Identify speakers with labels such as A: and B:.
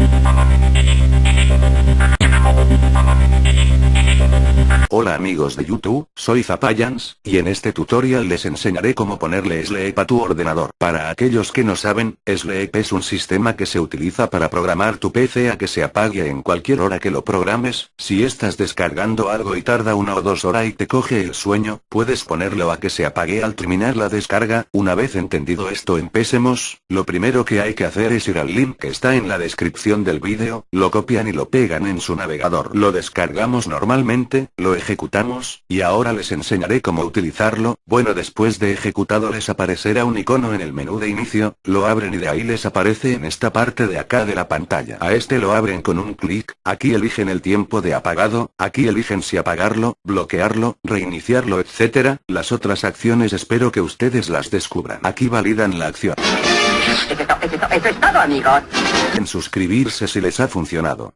A: Thank you. Hola amigos de YouTube, soy Zapayans, y en este tutorial les enseñaré cómo ponerle Sleep a tu ordenador. Para aquellos que no saben, Sleep es un sistema que se utiliza para programar tu PC a que se apague en cualquier hora que lo programes, si estás descargando algo y tarda una o dos horas y te coge el sueño, puedes ponerlo a que se apague al terminar la descarga, una vez entendido esto empecemos, lo primero que hay que hacer es ir al link que está en la descripción del vídeo, lo copian y lo pegan en su navegador. Lo descargamos normalmente, lo ejecutamos, y ahora les enseñaré cómo utilizarlo, bueno después de ejecutado les aparecerá un icono en el menú de inicio, lo abren y de ahí les aparece en esta parte de acá de la pantalla. A este lo abren con un clic, aquí eligen el tiempo de apagado, aquí eligen si apagarlo, bloquearlo, reiniciarlo etc. Las otras acciones espero que ustedes las descubran. Aquí validan la acción.
B: Eso es todo, amigos.
A: En suscribirse si les ha funcionado.